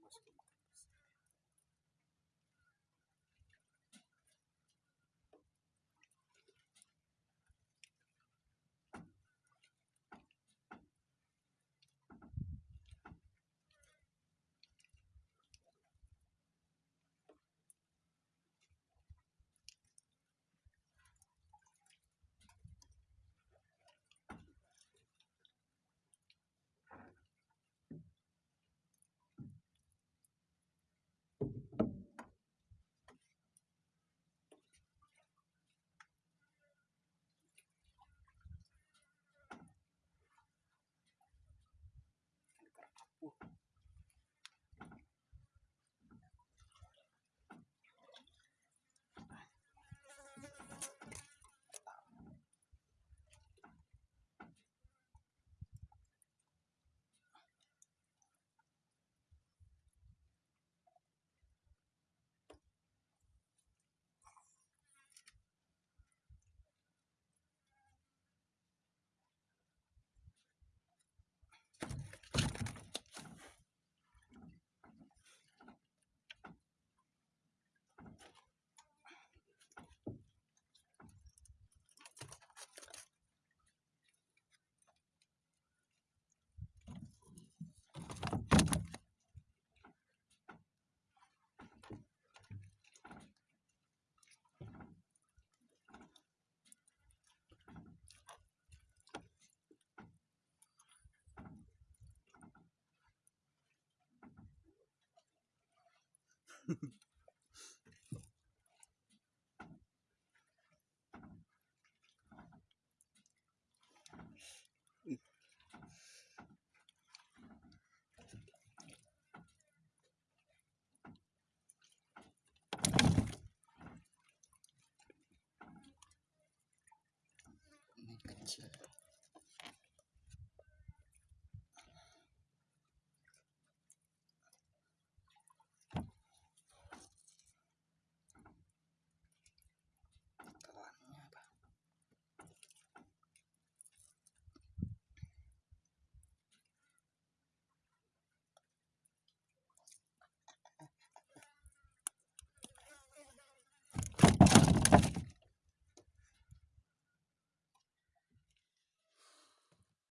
whiskey. 我跟起来。